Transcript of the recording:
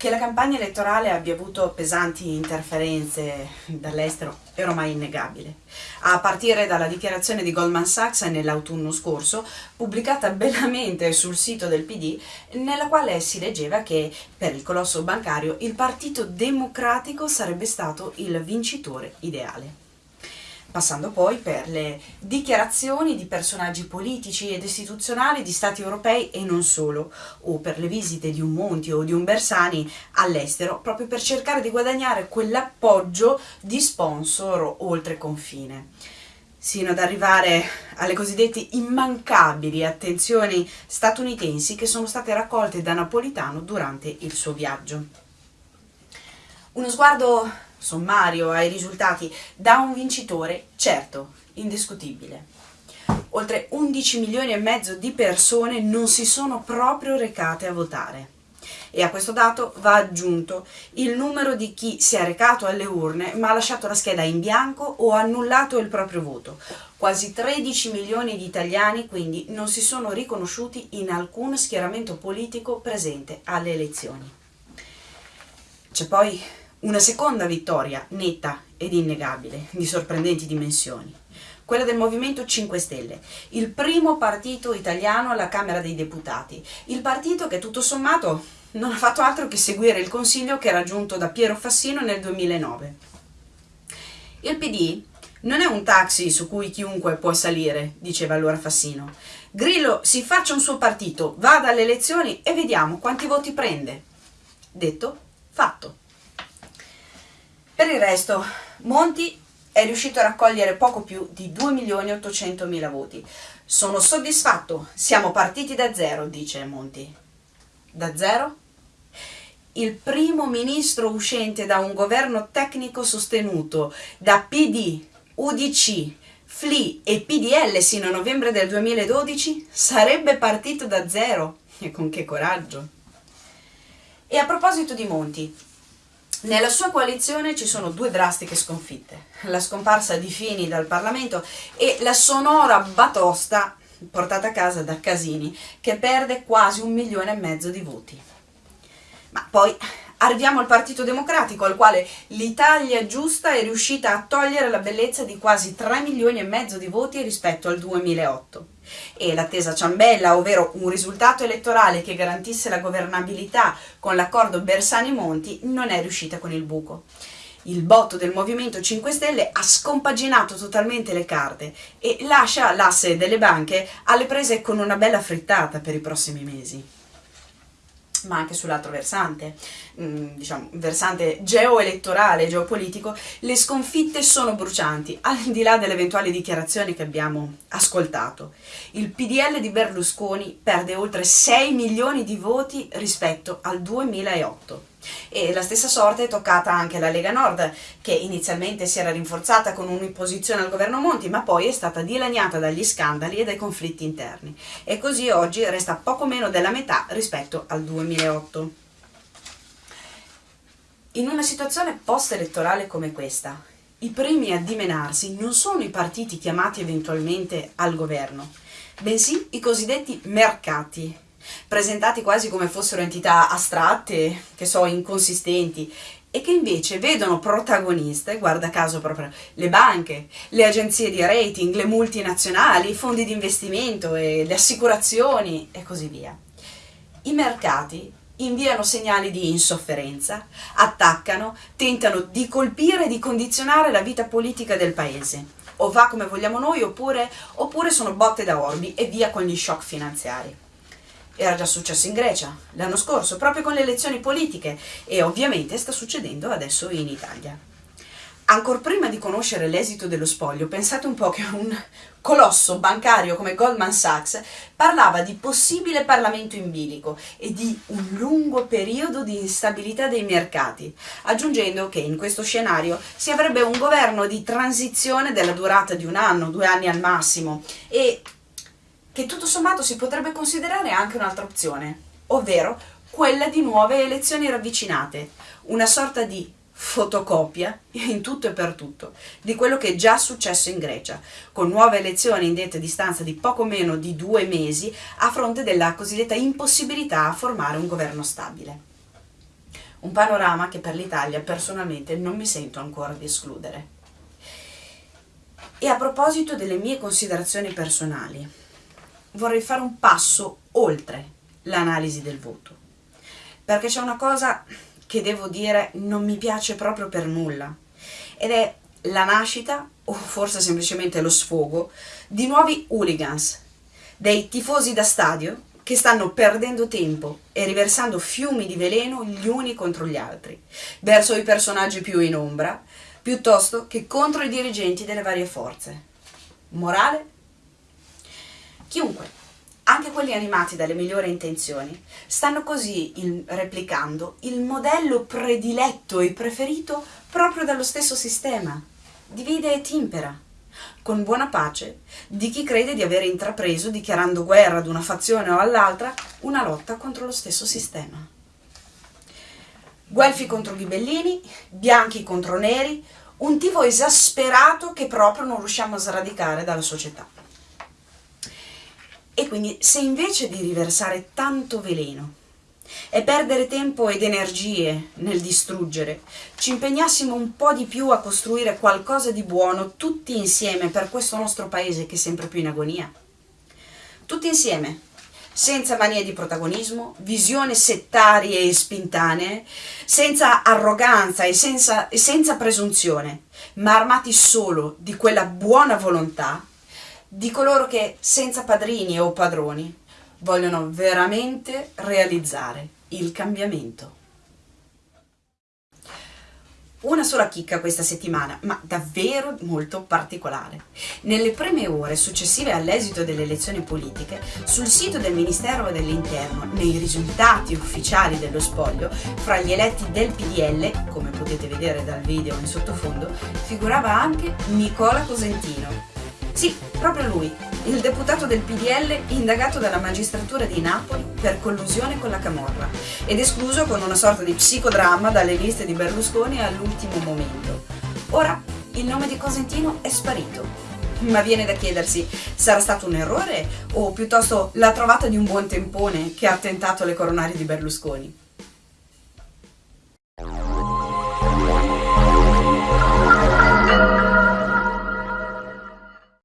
Che la campagna elettorale abbia avuto pesanti interferenze dall'estero è ormai innegabile, a partire dalla dichiarazione di Goldman Sachs nell'autunno scorso, pubblicata bellamente sul sito del PD, nella quale si leggeva che per il colosso bancario il Partito Democratico sarebbe stato il vincitore ideale passando poi per le dichiarazioni di personaggi politici ed istituzionali di stati europei e non solo, o per le visite di un Monti o di un Bersani all'estero, proprio per cercare di guadagnare quell'appoggio di sponsor oltre confine sino ad arrivare alle cosiddette immancabili attenzioni statunitensi che sono state raccolte da Napolitano durante il suo viaggio. Uno sguardo sommario ai risultati da un vincitore, certo, indiscutibile. Oltre 11 milioni e mezzo di persone non si sono proprio recate a votare. E a questo dato va aggiunto il numero di chi si è recato alle urne ma ha lasciato la scheda in bianco o annullato il proprio voto. Quasi 13 milioni di italiani quindi non si sono riconosciuti in alcun schieramento politico presente alle elezioni. C'è poi una seconda vittoria netta ed innegabile, di sorprendenti dimensioni, quella del Movimento 5 Stelle, il primo partito italiano alla Camera dei Deputati, il partito che tutto sommato non ha fatto altro che seguire il consiglio che era giunto da Piero Fassino nel 2009. Il PD non è un taxi su cui chiunque può salire, diceva allora Fassino. Grillo si faccia un suo partito, vada alle elezioni e vediamo quanti voti prende. Detto, fatto. Per il resto, Monti è riuscito a raccogliere poco più di 2.800.000 voti. Sono soddisfatto, siamo partiti da zero, dice Monti. Da zero? Il primo ministro uscente da un governo tecnico sostenuto da PD, UDC, FLI e PDL sino a novembre del 2012 sarebbe partito da zero. E con che coraggio! E a proposito di Monti, nella sua coalizione ci sono due drastiche sconfitte, la scomparsa di Fini dal Parlamento e la sonora batosta portata a casa da Casini, che perde quasi un milione e mezzo di voti. Ma poi arriviamo al Partito Democratico, al quale l'Italia giusta è riuscita a togliere la bellezza di quasi 3 milioni e mezzo di voti rispetto al 2008 e l'attesa ciambella, ovvero un risultato elettorale che garantisse la governabilità con l'accordo Bersani-Monti, non è riuscita con il buco. Il botto del Movimento 5 Stelle ha scompaginato totalmente le carte e lascia l'asse delle banche alle prese con una bella frittata per i prossimi mesi ma anche sull'altro versante, mm, diciamo, versante geoelettorale, geopolitico, le sconfitte sono brucianti, al di là delle eventuali dichiarazioni che abbiamo ascoltato. Il PDL di Berlusconi perde oltre 6 milioni di voti rispetto al 2008. E la stessa sorte è toccata anche alla Lega Nord, che inizialmente si era rinforzata con un'imposizione al governo Monti, ma poi è stata dilaniata dagli scandali e dai conflitti interni. E così oggi resta poco meno della metà rispetto al 2008. In una situazione post-elettorale come questa, i primi a dimenarsi non sono i partiti chiamati eventualmente al governo, bensì i cosiddetti mercati, presentati quasi come fossero entità astratte, che so, inconsistenti, e che invece vedono protagoniste, guarda caso proprio le banche, le agenzie di rating, le multinazionali, i fondi di investimento le assicurazioni e così via. I mercati inviano segnali di insofferenza, attaccano, tentano di colpire e di condizionare la vita politica del paese. O va come vogliamo noi oppure, oppure sono botte da orbi e via con gli shock finanziari. Era già successo in Grecia l'anno scorso, proprio con le elezioni politiche, e ovviamente sta succedendo adesso in Italia. Ancor prima di conoscere l'esito dello spoglio, pensate un po' che un colosso bancario come Goldman Sachs parlava di possibile Parlamento in bilico e di un lungo periodo di instabilità dei mercati, aggiungendo che in questo scenario si avrebbe un governo di transizione della durata di un anno, due anni al massimo, e che tutto sommato si potrebbe considerare anche un'altra opzione, ovvero quella di nuove elezioni ravvicinate, una sorta di fotocopia in tutto e per tutto di quello che è già successo in Grecia, con nuove elezioni indette a distanza di poco meno di due mesi a fronte della cosiddetta impossibilità a formare un governo stabile. Un panorama che per l'Italia personalmente non mi sento ancora di escludere. E a proposito delle mie considerazioni personali, vorrei fare un passo oltre l'analisi del voto, perché c'è una cosa che devo dire non mi piace proprio per nulla, ed è la nascita, o forse semplicemente lo sfogo, di nuovi hooligans, dei tifosi da stadio che stanno perdendo tempo e riversando fiumi di veleno gli uni contro gli altri, verso i personaggi più in ombra, piuttosto che contro i dirigenti delle varie forze. Morale? Chiunque, anche quelli animati dalle migliori intenzioni, stanno così il, replicando il modello prediletto e preferito proprio dallo stesso sistema. Divide e timpera, con buona pace di chi crede di aver intrapreso, dichiarando guerra ad una fazione o all'altra, una lotta contro lo stesso sistema. Guelfi contro ghibellini, bianchi contro neri, un tifo esasperato che proprio non riusciamo a sradicare dalla società. Quindi se invece di riversare tanto veleno e perdere tempo ed energie nel distruggere, ci impegnassimo un po' di più a costruire qualcosa di buono tutti insieme per questo nostro paese che è sempre più in agonia. Tutti insieme, senza manie di protagonismo, visione settarie e spintanee, senza arroganza e senza, e senza presunzione, ma armati solo di quella buona volontà di coloro che, senza padrini o padroni, vogliono veramente realizzare il cambiamento. Una sola chicca questa settimana, ma davvero molto particolare. Nelle prime ore successive all'esito delle elezioni politiche, sul sito del Ministero dell'Interno, nei risultati ufficiali dello spoglio, fra gli eletti del PDL, come potete vedere dal video in sottofondo, figurava anche Nicola Cosentino. Sì, proprio lui, il deputato del PDL indagato dalla magistratura di Napoli per collusione con la Camorra ed escluso con una sorta di psicodramma dalle liste di Berlusconi all'ultimo momento. Ora il nome di Cosentino è sparito. Ma viene da chiedersi, sarà stato un errore o piuttosto la trovata di un buon tempone che ha tentato le coronarie di Berlusconi?